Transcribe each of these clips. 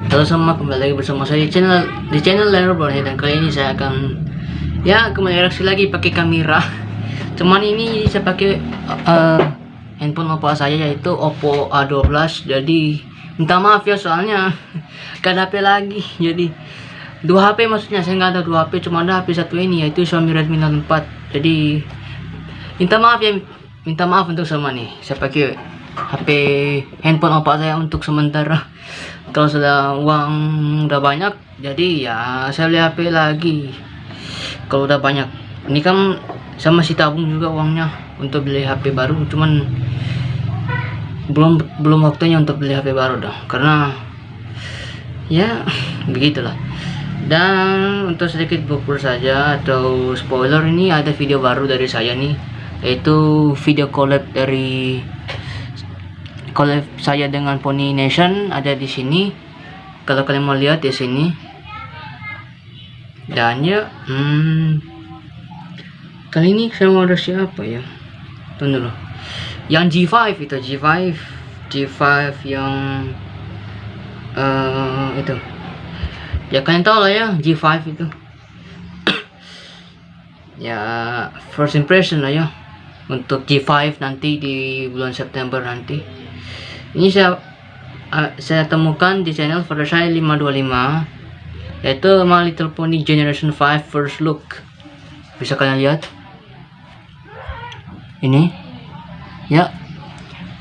Halo semua, kembali lagi bersama saya di channel di channel Lero dan kali ini saya akan ya kembali reaksi lagi pakai kamera. Cuman ini saya pakai uh, handphone Oppo saya yaitu Oppo A12. Jadi minta maaf ya soalnya gak HP lagi. Jadi dua HP maksudnya saya nggak ada dua HP cuma ada HP satu ini yaitu Xiaomi Redmi Note 4. Jadi minta maaf ya minta maaf untuk semua nih. Saya pakai HP handphone Oppo saya untuk sementara. Kalau sudah uang udah banyak jadi ya saya beli HP lagi. Kalau udah banyak. Ini kan saya masih tabung juga uangnya untuk beli HP baru. Cuman belum belum waktunya untuk beli HP baru dah. Karena ya begitulah. Dan untuk sedikit bukber saja atau spoiler ini ada video baru dari saya nih yaitu video collab dari collab saya dengan Pony Nation ada di sini kalau kalian mau lihat di sini. Dan ya hmm, kali ini saya mau ada siapa ya? Tunggu dulu. Yang G5 itu G5 G5 yang uh, itu. Ya kalian tahu lah ya G5 itu. Ya first impression lah ya. Untuk G5 nanti di bulan September nanti ini saya uh, saya temukan di channel Fluttershy 525 yaitu My Little Pony Generation 5 First Look. Bisa kalian lihat? Ini. Ya.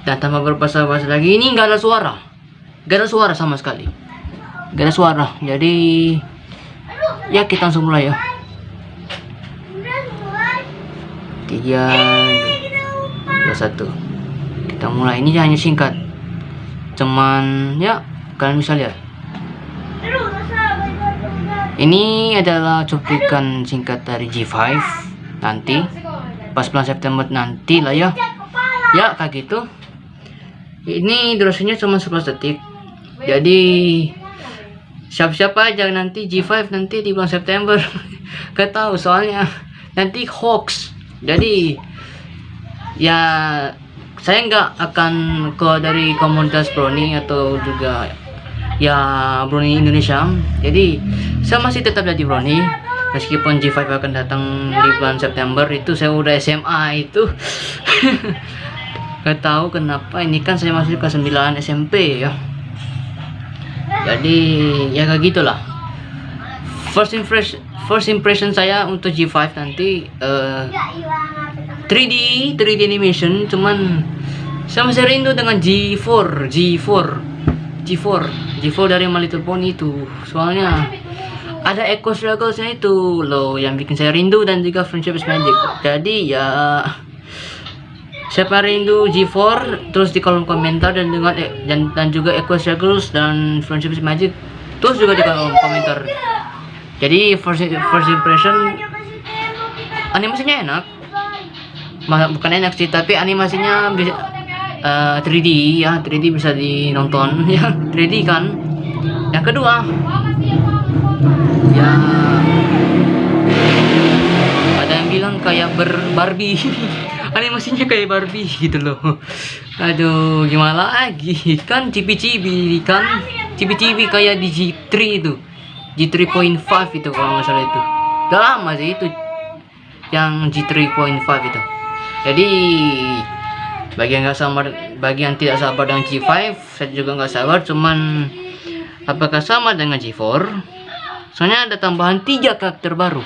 Dan tanpa berbahasa-bahasa lagi ini nggak ada suara. Nggak ada suara sama sekali. Nggak ada suara. Jadi ya kita langsung mulai ya. Tiga dua satu. Kita mulai. Ini hanya singkat cuman ya kalian bisa lihat. Ini adalah cuplikan singkat dari G5 nanti. Pas bulan September nanti lah ya. Ya kayak gitu. Ini durasinya cuma 11 detik. Jadi siap-siap aja nanti G5 nanti di bulan September. Gak tahu soalnya nanti hoax. Jadi ya saya nggak akan ke dari komunitas Brownie atau juga ya Brownie Indonesia. Jadi saya masih tetap jadi Brownie. Meskipun G5 akan datang di bulan September itu saya udah SMA itu. Nggak tahu kenapa ini kan saya masih ke 9 SMP ya. Jadi ya kayak gitulah first impression first impression saya untuk G5 nanti uh, 3D 3D animation cuman saya masih rindu dengan G4 G4 G4 G4 dari My Little Pony itu. Soalnya ada Echo Strugglesnya itu loh yang bikin saya rindu dan juga Friendship is Magic. Jadi ya siapa rindu G4 terus di kolom komentar dan dengan eh, dan, dan juga Echo Struggles dan Friendship is Magic terus juga di kolom komentar. Jadi first, first impression animasinya enak bukan enak sih tapi animasinya bisa uh, eh, 3D ya 3D bisa dinonton. Ya 3D kan? Yang kedua. Ya. Ada yang bilang kayak ber Barbie. Animasinya kayak Barbie gitu loh. Aduh gimana lagi? Kan cibi-cibi kan? Cibi-cibi kayak di G3 itu. G3.5 itu kalau nggak salah itu. Udah lama sih itu. Yang G3.5 itu jadi bagi yang sabar bagi yang tidak sabar dengan G5 saya juga nggak sabar cuman apakah sama dengan G4 soalnya ada tambahan tiga karakter baru.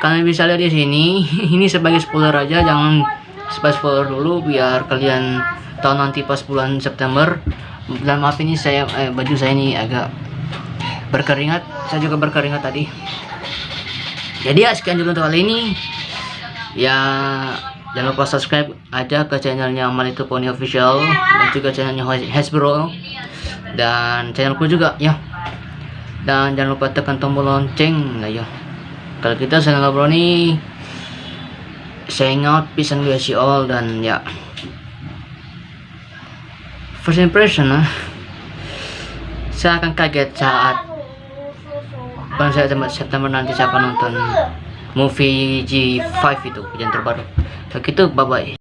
Kalian bisa lihat di sini ini sebagai spoiler aja jangan sebagai spoiler dulu biar kalian tahu nanti pas bulan September. Dan maaf ini saya eh, baju saya ini agak berkeringat saya juga berkeringat tadi. Jadi ya sekian dulu untuk kali ini ya jangan lupa subscribe aja ke channelnya Manito Pony Official dan juga channelnya Hasbro dan channelku juga ya. Dan jangan lupa tekan tombol lonceng lah ya. Kalau kita channel Brony saying out peace and bless you all dan ya. First impression lah saya akan kaget saat bulan September, September nanti saya akan nonton movie G5 itu yang terbaru. Begitu bye bye